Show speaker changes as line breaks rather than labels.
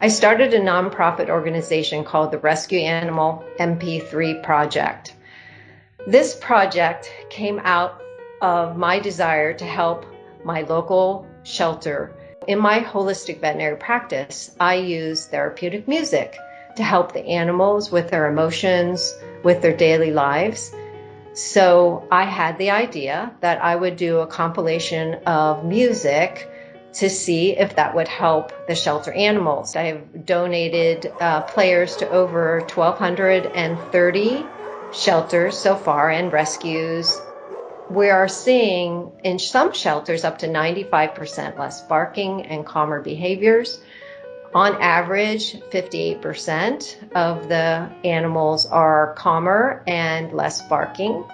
I started a nonprofit organization called the Rescue Animal MP3 Project. This project came out of my desire to help my local shelter. In my holistic veterinary practice, I use therapeutic music to help the animals with their emotions, with their daily lives. So I had the idea that I would do a compilation of music to see if that would help the shelter animals. I have donated uh, players to over 1,230 shelters so far and rescues. We are seeing in some shelters up to 95% less barking and calmer behaviors. On average, 58% of the animals are calmer and less barking.